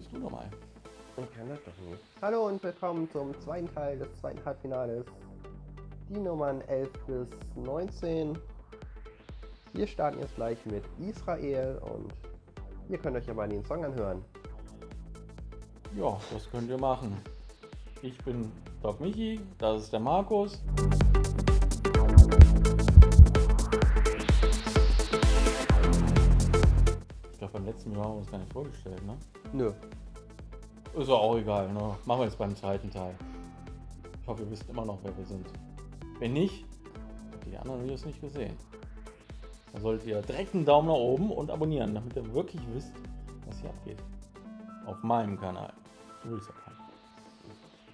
bist du nochmal. Ich kann das doch nicht. Hallo und willkommen zum zweiten Teil des zweiten Halbfinales. Die Nummern 11 bis 19. Wir starten jetzt gleich mit Israel und ihr könnt euch aber den Song anhören. Ja, das könnt ihr machen. Ich bin Doc Michi, das ist der Markus. Ich glaube, beim letzten Mal haben wir uns gar nicht vorgestellt, ne? Nö. Ist ja auch egal, ne? Machen wir jetzt beim zweiten Teil. Ich hoffe, ihr wisst immer noch, wer wir sind. Wenn nicht, habt ihr die anderen Videos nicht gesehen. Dann solltet ihr direkt einen Daumen nach oben und abonnieren, damit ihr wirklich wisst, was hier abgeht. Auf meinem Kanal. Du willst ja keinen.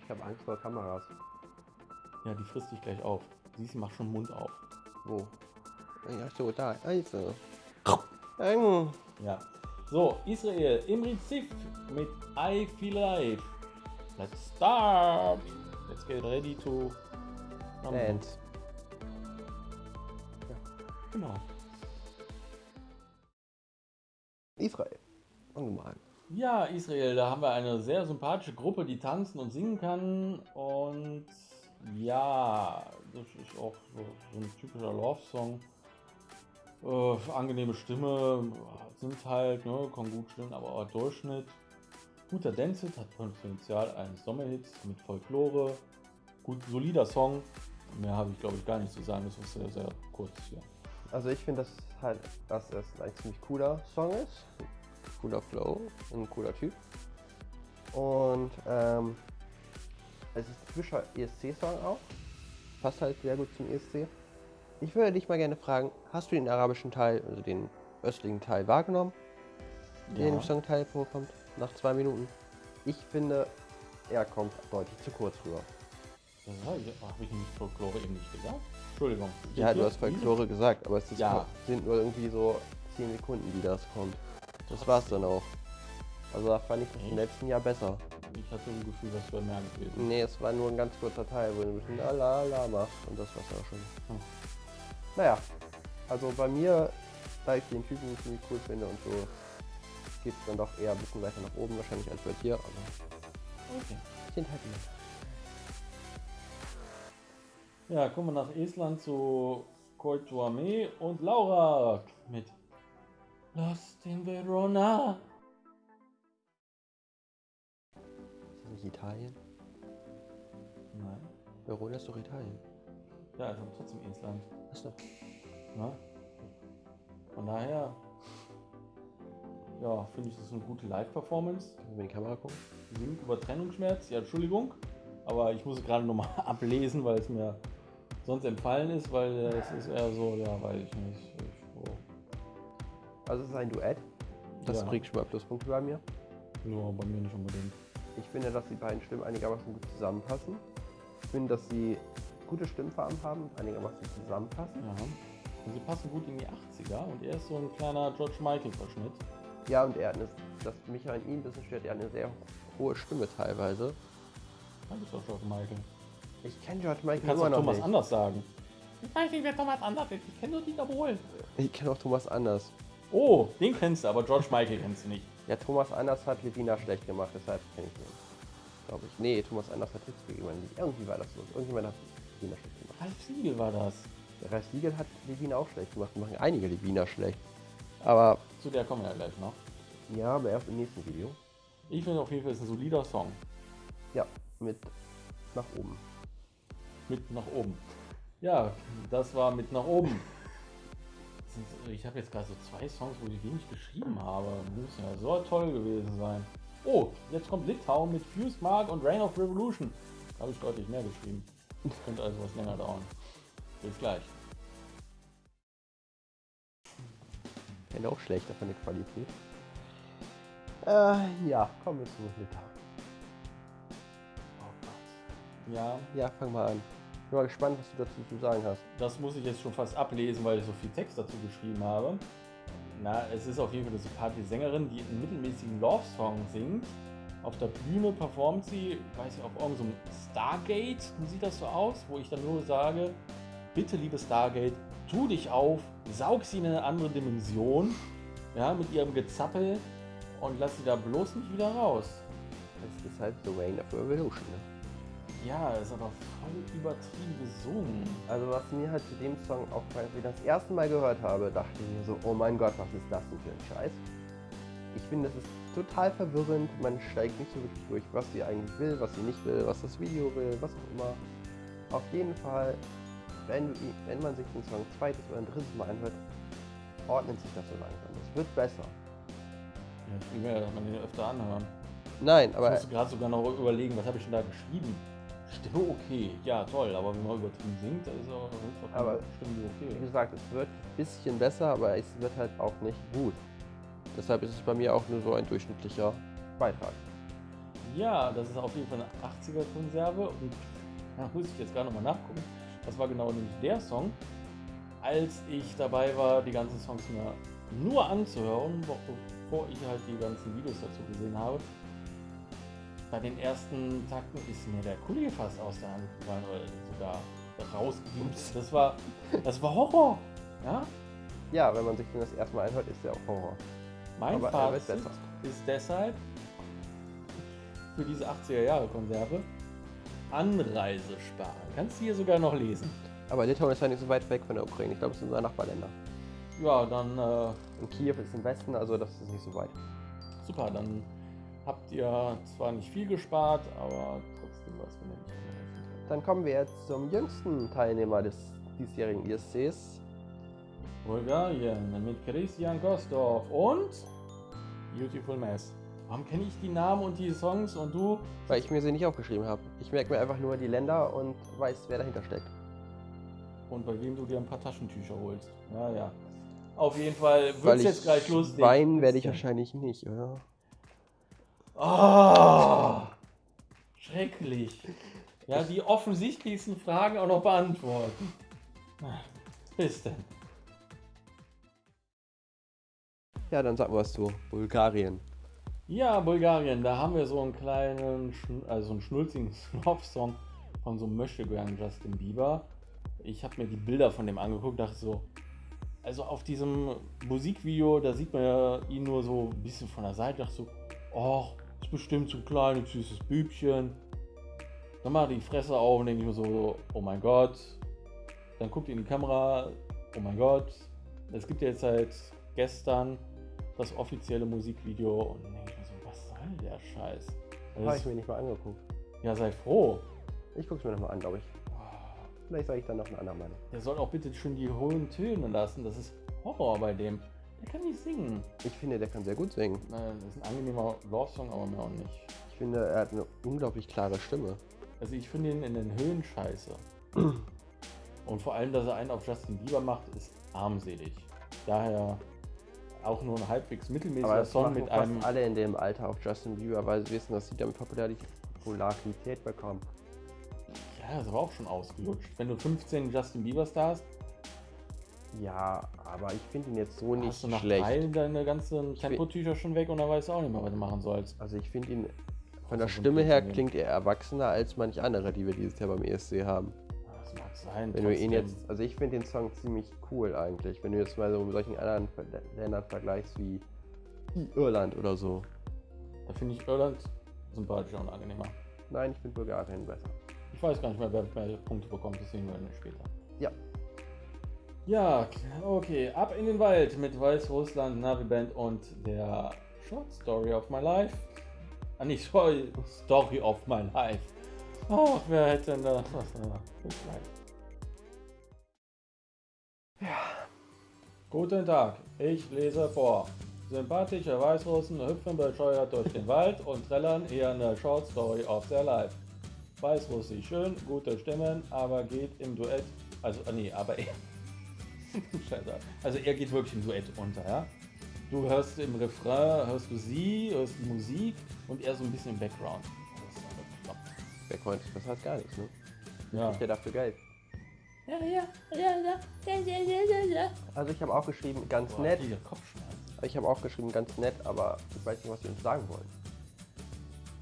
Ich habe Angst vor Kameras. Ja, die frisst dich gleich auf. Siehst du, mach schon Mund auf. Wo? Ja, so, da. Also. Ja. So, Israel, Imri Zif mit I Feel Alive. Let's start. Let's get ready to... Dance. Genau. Israel. An. Ja, Israel, da haben wir eine sehr sympathische Gruppe, die tanzen und singen kann. Und ja, das ist auch so, so ein typischer Love-Song. Äh, angenehme Stimme, sind halt, ne, kann gut stimmen, aber auch Durchschnitt. Guter Dance-Hit, hat Potenzial eines Sommerhits mit Folklore. Gut, solider Song. Mehr habe ich glaube ich gar nicht zu sagen, das ist sehr, sehr kurz hier. Also ich finde, dass halt, dass es ein ziemlich cooler Song ist. Cooler Flow und ein cooler Typ. Und ähm, es ist ein typischer ESC-Song auch. Passt halt sehr gut zum ESC. Ich würde dich mal gerne fragen, hast du den arabischen Teil, also den östlichen Teil wahrgenommen, der in dem Songteil vorkommt, nach zwei Minuten? Ich finde, er kommt deutlich zu kurz rüber. Ja, habe ich nicht Folklore eben nicht gesagt? Entschuldigung. Ja, du hast Folklore gesagt, aber es Ja. sind nur irgendwie so 10 Sekunden, die das kommt. Das war's dann auch. Also da fand ich das im letzten Jahr besser. Ich hatte ein Gefühl, das wäre mehr gewesen. Nee, es war nur ein ganz kurzer Teil, wo du ein bisschen la la la machst und das war's auch schon. Hm. Naja, also bei mir, da ich den Typen ziemlich cool finde und so, geht's dann doch eher ein bisschen weiter nach oben wahrscheinlich als bei dir, aber Okay. sind halt immer. Ja, kommen wir nach Estland zu Koituame und Laura mit Lost in Verona. Ist das nicht Italien? Nein. Verona ist doch Italien. Ja, ist aber trotzdem Estland. Achso. Ne? Von daher, ja, finde ich das eine gute Live-Performance. Können wir in die Kamera gucken? Singt über Trennungsschmerz, ja, Entschuldigung. Aber ich muss es gerade nochmal ablesen, weil es mir sonst entfallen ist, weil es ist eher so, ja, weiß ich nicht. Ich, oh, Also es ist ein Duett. Das Ja. kriegt schon mal Pluspunkte bei mir. nur bei mir nicht unbedingt. Ich finde, dass die beiden Stimmen einigermaßen gut zusammenpassen. Ich finde, dass sie gute Stimmfarben haben einigermaßen zusammenpassen. Ja. Und sie passen gut in die 80er und er ist so ein kleiner George Michael-Verschnitt. Ja, und er hat eine, das mich an ihm ein bisschen stört, er hat eine sehr hohe Stimme teilweise. Das ist doch George Michael. Ich kenne George Du Michael kannst immer auch noch Thomas nicht. anders sagen. Ich weiß nicht, wer Thomas anders ist. Ich kenne nur Dieter Bohlen. Ich kenne auch Thomas Anders. Oh, den kennst du, aber George Michael kennst du nicht. Ja, Thomas Anders hat Levina schlecht gemacht, deshalb kenne ich ihn. Glaube ich. Nee, Thomas Anders hat Tipps gegeben. Irgendwie war das so. Irgendjemand hat Levina schlecht gemacht. Ralf Siegel war das. Ralf Siegel hat Levina auch schlecht gemacht. Die machen einige Levina schlecht. Aber Zu der kommen wir ja gleich noch. ja, aber erst im nächsten Video. Ich finde auf jeden Fall, es ist ein solider Song. Ja, mit nach oben. Mit nach oben. Ja, das war mit nach oben. Ich habe jetzt gerade so zwei Songs, wo ich wenig geschrieben habe. Muss ja so toll gewesen sein. Oh, jetzt kommt Litauen mit Fused Mark und Reign of Revolution. Da habe ich deutlich mehr geschrieben. Das könnte also was länger dauern. Bis gleich. Fände auch schlechter von der Qualität. Äh, ja, kommen wir zu Litauen. Oh Gott. Ja, Ja, fang mal an. Ich bin mal gespannt, was du dazu zu sagen hast. das muss ich jetzt schon fast ablesen, weil ich so viel Text dazu geschrieben habe. Na, es ist auf jeden Fall eine sympathische Sängerin, die einen mittelmäßigen Love-Song singt. Auf der Bühne performt sie, weiß ich, auf irgendeinem Stargate, sieht das so aus, wo ich dann nur sage, bitte liebe Stargate, tu dich auf, saug sie in eine andere Dimension, ja, mit ihrem Gezappel und lass sie da bloß nicht wieder raus. Das ist halt The Reign of Revolution. Ne? Ja, ist aber voll übertrieben gesungen. Also was mir halt zu dem Song aufgefallen ist, als ich das erste Mal gehört habe, dachte ich mir so, oh mein Gott, was ist das denn für ein Scheiß? Ich finde, das ist total verwirrend, man steigt nicht so wirklich durch, was sie eigentlich will, was sie nicht will, was das Video will, was auch immer. Auf jeden Fall, wenn, wenn man sich den Song zweites oder ein drittes Mal anhört, ordnet sich das so langsam. Es wird besser. Ja, ich will mir man den öfter anhören. Nein, Ich aber musste gerade sogar noch überlegen, was habe ich denn da geschrieben? Stimme okay, ja toll, aber wenn man übertrieben singt, da ist auch Aber- Stimme wie okay. gesagt, es wird ein bisschen besser, aber es wird halt auch nicht gut. Deshalb ist es bei mir auch nur so ein durchschnittlicher Beitrag. Ja, das ist auf jeden Fall eine 80er-Konserve und da muss ich jetzt gerade nochmal nachgucken. Das war genau nämlich der Song, als ich dabei war, die ganzen Songs mir nur anzuhören, be- bevor ich halt die ganzen Videos dazu gesehen habe. Bei den ersten Takten ist mir der Kuli fast aus der Hand gefallen oder sogar rausgepumpt. Das war, das war Horror. Ja? Ja, wenn man sich das erste Mal anhört, ist der auch Horror. Mein Aber er Fazit besser. ist deshalb für diese 80er Jahre Konserve Anreise sparen. Kannst du hier sogar noch lesen. Aber Litauen ist ja nicht so weit weg von der Ukraine. Ich glaube, es sind unsere Nachbarländer. Ja, dann äh, Und Kiew ist im Westen, also das ist nicht so weit. super, dann habt ihr zwar nicht viel gespart, aber trotzdem was, geholfen habt. Dann kommen wir jetzt zum jüngsten Teilnehmer des diesjährigen ISCs. Bulgarien mit Christian Kostorf und Beautiful Mess. Warum kenne ich die Namen und die Songs und du? Weil ich mir sie nicht aufgeschrieben habe. Ich merke mir einfach nur die Länder und weiß, wer dahinter steckt. Und bei wem du dir ein paar Taschentücher holst. Ja, ja. Auf jeden Fall wird ich jetzt gleich lustig. weinen werde ich wahrscheinlich nicht, oder? Ah, schrecklich. Ja, die offensichtlichsten Fragen auch noch beantworten. Bis denn. Ja, dann sag mal was zu Bulgarien. Ja, Bulgarien, da haben wir so einen kleinen, also einen schnulzigen Love-Song von so einem Möchtegern Justin Bieber. Ich habe mir die Bilder von dem angeguckt, dachte so, also auf diesem Musikvideo, da sieht man ja ihn nur so ein bisschen von der Seite, dachte so, oh, ist bestimmt so ein kleines, süßes Bübchen. Dann macht die Fresse auf und denke ich mir so, oh mein Gott. Dann guckt in die Kamera, oh mein Gott. Es gibt ja jetzt seit gestern das offizielle Musikvideo und dann denke ich mir so, was soll der Scheiß? Habe ich mir nicht mal angeguckt. ja, sei froh. Ich gucke es mir nochmal an, glaube ich. Vielleicht sage ich dann noch eine andere Meinung. Der soll auch bitte schon die hohen Töne lassen. Das ist Horror bei dem. Der kann nicht singen. Ich finde, der kann sehr gut singen. Das ist ein angenehmer Love-Song, aber mehr auch nicht. Ich finde, er hat eine unglaublich klare Stimme. Also ich finde ihn in den Höhen scheiße. Und vor allem, dass er einen auf Justin Bieber macht, ist armselig. Daher auch nur ein halbwegs mittelmäßiger Song mit einem. alle in dem Alter auf Justin Bieber, weil sie wissen, dass sie damit Popularität bekommen. Ja, das war auch schon ausgelutscht. Wenn du 15 Justin Bieber-Stars hast, Ja, aber ich finde ihn jetzt so nicht hast du nach schlecht. drei deine ganzen Tempotücher schon weg und dann weißt du auch nicht mehr, was du machen sollst. Also ich finde ihn von der Stimme her klingt er erwachsener als manch andere, die wir dieses Jahr beim ESC haben. Mag sein. Wenn du ihn trotzdem. jetzt, also ich finde den Song ziemlich cool eigentlich, wenn du jetzt mal so mit solchen anderen Ländern vergleichst wie Irland oder so. Da finde ich Irland sympathischer und angenehmer. Nein, ich finde Bulgarien besser. Ich weiß gar nicht mehr, wer mehr Punkte bekommt, das sehen wir später. Ja. Ja, okay. Ab in den Wald mit Weißrussland, Navi Band und der Short Story of My Life. Ah, nicht Story, Story of My Life. Ach, wer hätte denn da. Äh, gleich. Guten Tag, ich lese vor. Sympathische Weißrussen hüpfen bescheuert durch den Wald und trällern hier eine Short Story of their life. Weißrussisch schön, gute Stimmen, aber geht im Duett, also ah, nee, aber er, Scheiße. also er geht wirklich im Duett unter, ja. Du hörst im Refrain, hörst du sie, hörst Musik und er so ein bisschen im Background. Backpoint das heißt gar nichts, ne? Ja. Ich der dafür Geld. Ja, ja, ja, ja, ja, ja, ja, ja. Also ich habe auch geschrieben, ganz Boah, nett. Ich habe auch geschrieben, ganz nett, aber ich weiß nicht, was sie uns sagen wollen.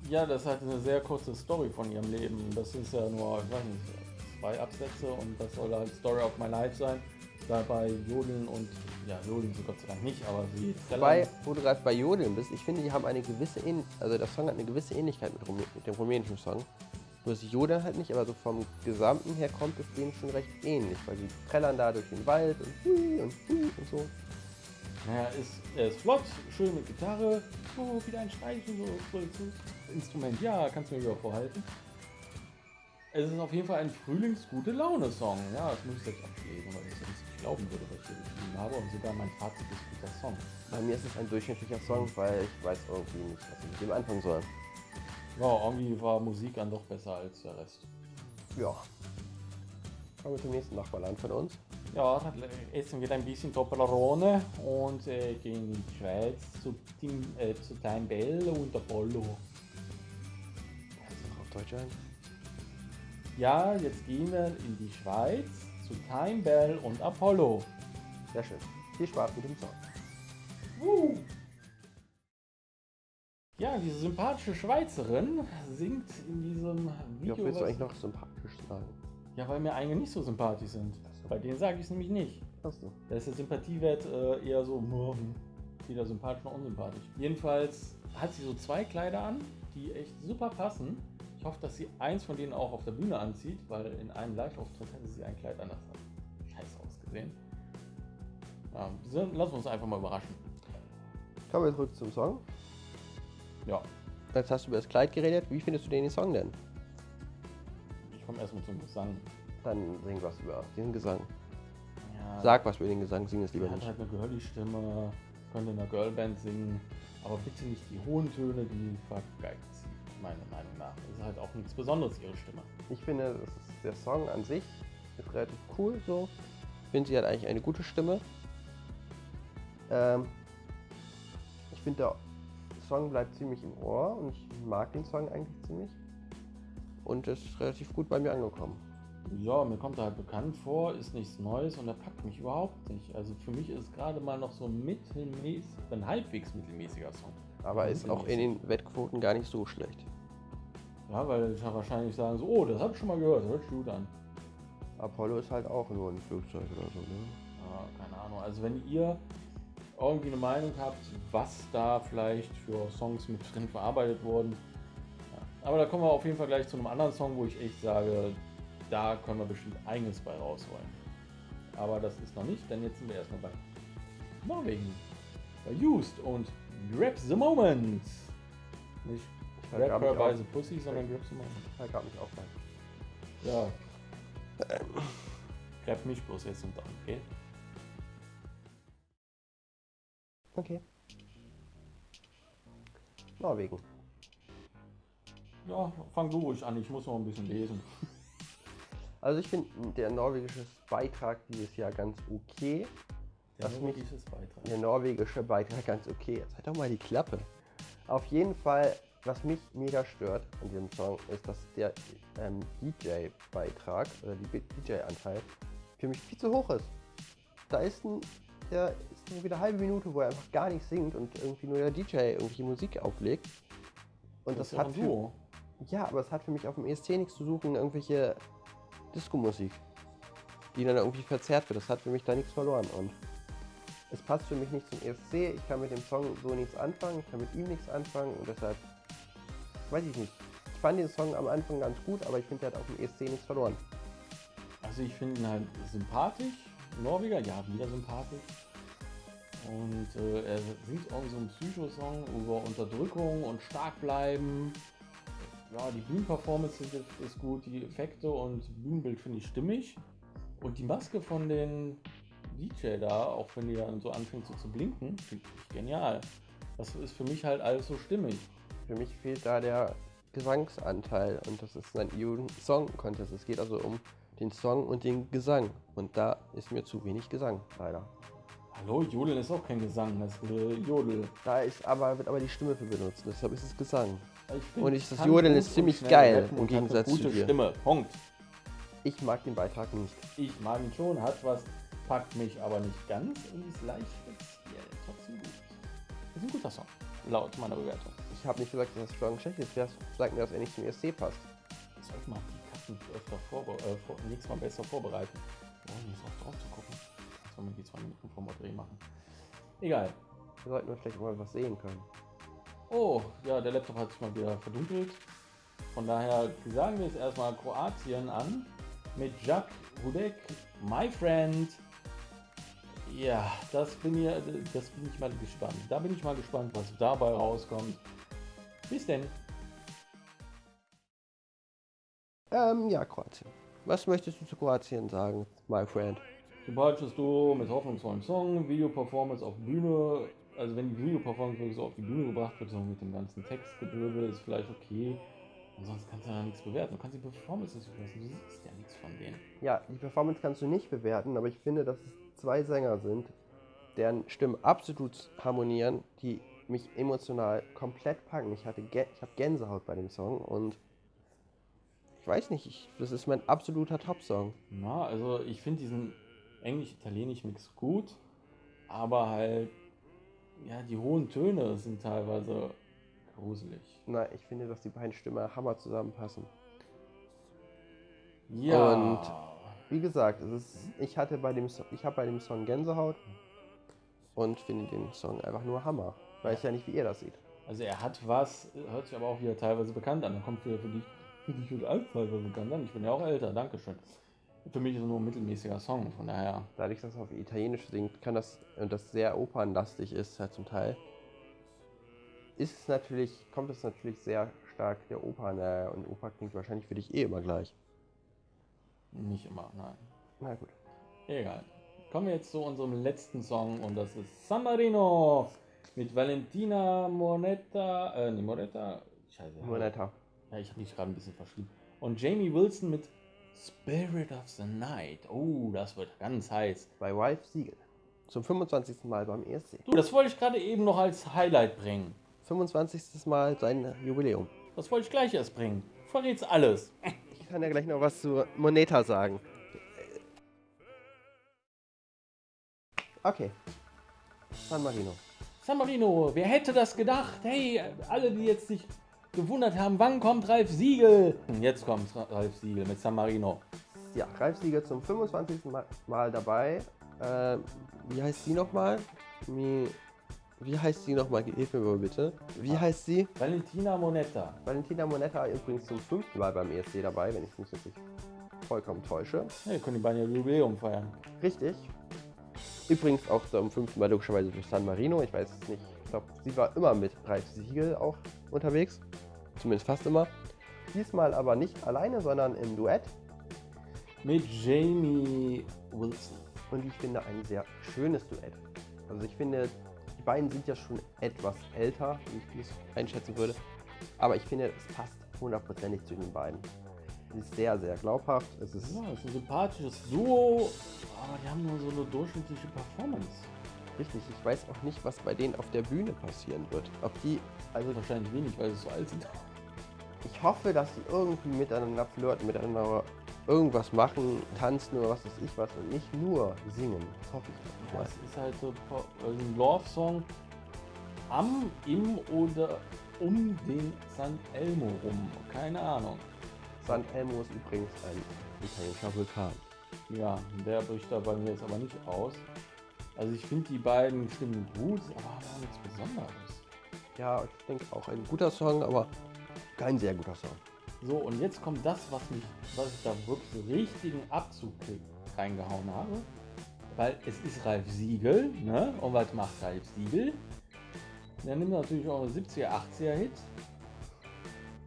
Ja, das ist halt eine sehr kurze Story von ihrem Leben. Das ist ja nur, ich weiß nicht, zwei Absätze und das soll halt Story of my life sein. Dabei Jodeln und, ja, Jodeln so Gott sei Dank nicht, aber sie... Wobei, wo du gerade bei Jodeln bist, ich finde, die haben eine gewisse Ähnlichkeit, also der Song hat eine gewisse Ähnlichkeit mit, Rumä mit dem rumänischen Song. Nur sie jodeln halt nicht, aber so vom Gesamten her kommt es denen schon recht ähnlich, weil sie trällern da durch den Wald und hui und hui und so. Naja, ist, er ist flott, schön mit Gitarre, oh, wieder ein Streichen, so, so, so Instrument, ja, kannst du mir wieder vorhalten. Es ist auf jeden Fall ein Frühlings-gute Laune-Song, ja, das muss ich jetzt abschließen, weil ich sonst nicht glauben würde, was ich hier geschrieben habe und sogar mein Fazit ist guter Song. Bei mir ist es ein durchschnittlicher Song, weil ich weiß irgendwie nicht, was ich mit dem anfangen soll. Ja, irgendwie war Musik dann doch besser als der Rest. Ja. Kommen wir zum nächsten Nachbarland von uns. Ja, dann essen wir ein bisschen Toblerone und äh, gehen in die Schweiz zu, Tim, äh, zu Time Bell und Apollo. Noch auf Deutsch ein? Ja, jetzt gehen wir in die Schweiz zu Time Bell und Apollo. Sehr schön. Viel Spaß mit dem Song. Ja, diese sympathische Schweizerin singt in diesem Wie Video. oft willst du eigentlich noch sympathisch sagen? ja, weil mir einige nicht so sympathisch sind. Bei denen sage ich es nämlich nicht. Achso. Da ist der Sympathiewert äh, eher so, hm, weder sympathisch noch unsympathisch. Jedenfalls hat sie so zwei Kleider an, die echt super passen. Ich hoffe, dass sie eins von denen auch auf der Bühne anzieht, weil in einem Live-Auftritt hatte sie ein Kleid anders an. Scheiße ausgesehen. Ja, so- lassen wir uns einfach mal überraschen. Kommen wir zurück zum Song. Ja, Jetzt hast du über das Kleid geredet. Wie findest du den Song denn? ich komme erstmal zum Gesang. Dann sing was über den Gesang. Ja, Sag was über den Gesang, sing es lieber hat nicht. halt eine Girly-Stimme, könnte in einer Girlband singen, aber bitte nicht die hohen Töne, die vergeigt sie, meiner Meinung nach. Das ist halt auch nichts Besonderes, ihre Stimme. Ich finde, ist, der Song an sich ist relativ cool so. Ich finde, sie hat eigentlich eine gute Stimme. Ähm, ich finde, Song bleibt ziemlich im Ohr und ich mag den Song eigentlich ziemlich. Und ist relativ gut bei mir angekommen. Ja, mir kommt er halt bekannt vor, ist nichts Neues und er packt mich überhaupt nicht. Also für mich ist es gerade mal noch so ein mittelmäßig, ein halbwegs mittelmäßiger Song. Aber ist auch in den Wettquoten gar nicht so schlecht. Ja, weil ich ja wahrscheinlich sagen so, oh, das hab ich schon mal gehört, hört sich gut an. Apollo ist halt auch nur ein Flugzeug oder so, ne? Ja, keine Ahnung. Also wenn ihr irgendwie eine Meinung habt, was da vielleicht für Songs mit drin verarbeitet wurden. Aber da kommen wir auf jeden Fall gleich zu einem anderen Song, wo ich echt sage, da können wir bestimmt einiges bei rausholen. Aber das ist noch nicht, denn jetzt sind wir erstmal bei Norwegen. Bei Used und Grab the Moment. Nicht Ich Grab her by the Pussy, sondern Grab the Moment. ich vergrab mich auch bei. Ja. Grab mich bloß jetzt und dann, okay? Okay. Norwegen. Ja, fang du ruhig an, ich muss noch ein bisschen lesen. Also ich finde der norwegische Beitrag dieses Jahr ganz okay. Der Was mich- norwegische Beitrag. Der norwegische Beitrag ganz okay. Jetzt halt doch mal die Klappe. Auf jeden Fall, was mich mega stört an diesem Song, ist, dass der ähm, DJ-Beitrag oder die DJ-Anteil für mich viel zu hoch ist. Da ist ein, der ist irgendwie eine halbe Minute, wo er einfach gar nicht singt und irgendwie nur der DJ irgendwelche Musik auflegt. Und das, ja hat für, ja, aber es hat für mich auf dem ESC nichts zu suchen, irgendwelche Disco-Musik, die dann irgendwie verzerrt wird. Das hat für mich da nichts verloren. Und es passt für mich nicht zum ESC. Ich kann mit dem Song so nichts anfangen, ich kann mit ihm nichts anfangen und deshalb weiß ich nicht. Ich fand den Song am Anfang ganz gut, aber ich finde, der hat auf dem ESC nichts verloren. Also ich finde ihn halt sympathisch. Norweger, ja, wieder sympathisch. Und äh, er singt auch so einen Psycho-Song über Unterdrückung und stark bleiben. Ja, die Bühnenperformance ist, ist gut, die Effekte und Bühnenbild finde ich stimmig. Und die Maske von den DJ da, auch wenn die dann so anfängt so zu blinken, finde ich genial. Das ist für mich halt alles so stimmig. Für mich fehlt da der Gesangsanteil und das ist ein Song Contest. Es geht also um den Song und den Gesang und da ist mir zu wenig Gesang, leider. Hallo, Jodeln ist auch kein Gesang, das ist äh, Jodel. Da ist aber, wird aber die Stimme für benutzt, deshalb ist es Gesang. Ich Und ich- das Jodeln ist ziemlich geil, rappen im Gegensatz zu gute dir. Stimme. Punkt. Ich mag den Beitrag nicht. Ich mag ihn schon, hat was, packt mich aber nicht ganz und ist leicht speziell. Trotzdem gut. Ist ein guter Song, laut meiner Bewertung. Ich habe nicht gesagt, dass das Strong schlecht ist. Wer sagt mir, dass er nicht zum ESC passt? Ich sollte mal die Katzen öfter vorbe äh, vor, nächstes Mal besser vorbereiten. Oh, hier ist auch drauf zu gucken. Sollen wir die zwei Minuten vom Dreh machen? Egal. Wir sollten wir vielleicht mal was sehen können. Oh, ja, der Laptop hat sich mal wieder verdunkelt. Von daher sagen wir jetzt erstmal Kroatien an mit Jack Hudek, my friend. Ja, das bin, hier, das bin ich mal gespannt. Da bin ich mal gespannt, was dabei rauskommt. Bis denn. Ähm, ja, Kroatien. Was möchtest du zu Kroatien sagen, my friend? Sympathisches Duo mit hoffnungsvollem Song, Video-Performance auf Bühne. Also wenn die Video-Performance wirklich so auf die Bühne gebracht wird, so mit dem ganzen Textgedöbel, ist vielleicht okay. Ansonsten kannst du ja nichts bewerten. Du kannst die Performances überlassen, du siehst ja nichts von denen. Ja, die Performance kannst du nicht bewerten, aber ich finde, dass es zwei Sänger sind, deren Stimmen absolut harmonieren, die mich emotional komplett packen. Ich, hatte ich habe Gänsehaut bei dem Song und ich weiß nicht, ich, das ist mein absoluter Top-Song. Na, also ich finde diesen englisch-italienisch-Mix gut, aber halt, ja, die hohen Töne sind teilweise gruselig. Na, ich finde, dass die beiden Stimmen hammer zusammenpassen. Ja. Und wie gesagt, es ist, ich hatte bei dem So- ich habe bei dem Song Gänsehaut und finde den Song einfach nur Hammer. Weiß ja nicht, wie ihr das seht. Also er hat was, hört sich aber auch wieder teilweise bekannt an. Er kommt wieder für dich, für dich und alt teilweise bekannt an. Ich bin ja auch älter, Dankeschön. Für mich ist es nur ein mittelmäßiger Song, von daher. Dadurch, dass er auf Italienisch singt, kann das und das sehr opernlastig ist halt zum Teil, ist es natürlich, kommt es natürlich sehr stark der Oper näher und Oper klingt wahrscheinlich für dich eh immer gleich. Nicht immer, nein. Na gut. Egal. Kommen wir jetzt zu unserem letzten Song und das ist San Marino mit Valentina Moneta, äh, nee, Moneta, scheiße. Moneta. Ja, ich habe mich gerade ein bisschen verschrieben. Und Jamie Wilson mit Spirit of the Night. Oh, das wird ganz heiß. Bei Ralph Siegel. Zum 25. Mal beim ESC. Du, das wollte ich gerade eben noch als Highlight bringen. 25. Mal sein Jubiläum. Das wollte ich gleich erst bringen. Du verrätst alles. Ich kann ja gleich noch was zu Moneta sagen. Okay. San Marino. San Marino, wer hätte das gedacht? Hey, alle, die jetzt sich gewundert haben, wann kommt Ralf Siegel? Jetzt kommt Ralf Siegel mit San Marino. Ja, Ralf Siegel zum 25. Ma- Mal dabei. Äh, wie heißt sie nochmal? Mi- Wie heißt sie nochmal? Hilf mir mal bitte. Wie heißt sie? Valentina Moneta. Valentina Monetta übrigens zum fünften Mal beim ESC dabei, wenn ich mich jetzt nicht vollkommen täusche. Hey, können die beiden ja Jubiläum feiern. Richtig. Übrigens auch zum fünften Mal logischerweise durch San Marino. Ich weiß es nicht. Ich glaube, sie war immer mit Ralf Siegel auch unterwegs. Zumindest fast immer. Diesmal aber nicht alleine, sondern im Duett. Mit Jamie Wilson. Und ich finde ein sehr schönes Duett. Also ich finde, die beiden sind ja schon etwas älter, wie ich es einschätzen würde. Aber ich finde, es passt hundertprozentig zu den beiden. Es ist sehr, sehr glaubhaft. Es ist Ja, es ist ein sympathisches Duo, aber die haben nur so eine durchschnittliche Performance. richtig. Ich weiß auch nicht, was bei denen auf der Bühne passieren wird. Ob die, also Wahrscheinlich wenig, weil sie so alt sind. Ich hoffe, dass sie irgendwie miteinander flirten, miteinander irgendwas machen, tanzen oder was weiß ich was und nicht nur singen. Das hoffe ich Ja, es ist halt so also ein Love-Song am, im oder um den San Elmo rum. Keine Ahnung. San Elmo ist übrigens ein italienischer Vulkan. Ja, der bricht da bei mir jetzt aber nicht aus. Also ich finde die beiden Stimmen gut, aber nichts Besonderes. Ja, ich denke auch ein guter Song, aber kein sehr guter Song. So, und jetzt kommt das, was mich, was ich da wirklich richtigen Abzug reingehauen habe. Weil es ist Ralf Siegel, ne? Und was macht Ralf Siegel? Der nimmt natürlich auch 70er, 80er Hits.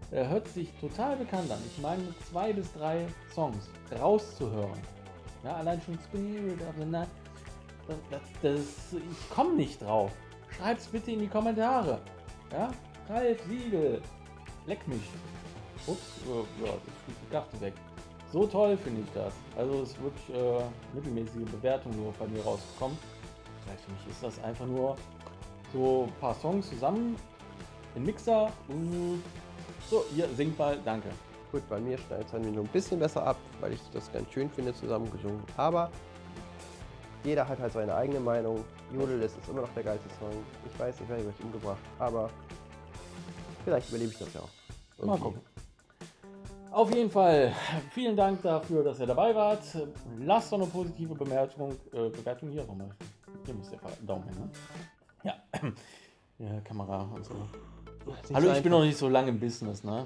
Er hört sich total bekannt an. Ich meine, zwei bis drei Songs rauszuhören. Ja, allein schon Spirit of the Night. Das, das, das, ich komme nicht drauf. Schreibt's bitte in die Kommentare. Ja? Ralf Siegel. Leck mich. Ups, äh, ja, das fliegt die Karte weg. So toll finde ich das. Also es ist wirklich äh, mittelmäßige Bewertung nur bei mir rausgekommen. Vielleicht für mich ist das einfach nur so ein paar Songs zusammen, in Mixer. Mm. So, hier, singt mal, danke. Gut, bei mir schneidet es dann nur ein bisschen besser ab, weil ich das ganz schön finde, zusammengesungen. Aber jeder hat halt seine eigene Meinung. Jodel ist ist immer noch der geilste Song. Ich weiß, ich werde gleich umgebracht, aber vielleicht überlebe ich das ja auch. Mal gucken. Auf jeden Fall, vielen Dank dafür, dass ihr dabei wart. Lasst doch eine positive Bemerkung, äh, Bewertung hier nochmal. Hier muss der Daumen hin, ne? Ja. ja, Kamera und so. Hallo, ich bin noch nicht so lange im Business, ne?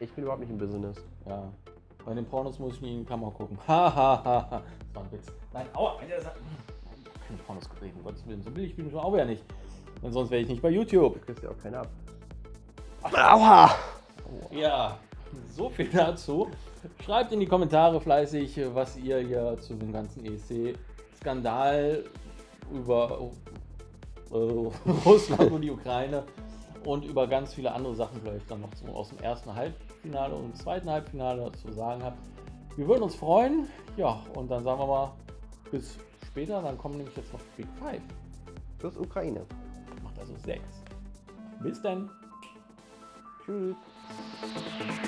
Ich bin überhaupt nicht im Business. Ja. Bei den Pornos muss ich nie in die Kamera gucken. Hahaha. das war ein Witz. Nein, aua, Alter, das hat... Keine Pornos gedreht, um Gottes Willen. So billig bin ich schon auch wieder nicht. Denn sonst wäre ich nicht bei YouTube. Du kriegst ja auch keinen ab. Aua! Ja, so viel dazu. Schreibt in die Kommentare fleißig, was ihr hier zu dem ganzen ESC-Skandal über äh, Russland und die Ukraine und über ganz viele andere Sachen vielleicht dann noch zum, aus dem ersten Halbfinale und zweiten Halbfinale zu sagen habt. Wir würden uns freuen. Ja, und dann sagen wir mal bis später. Dann kommen nämlich jetzt noch Big Five. Plus Ukraine. Macht also sechs. Bis dann. Tschüss. すげえ。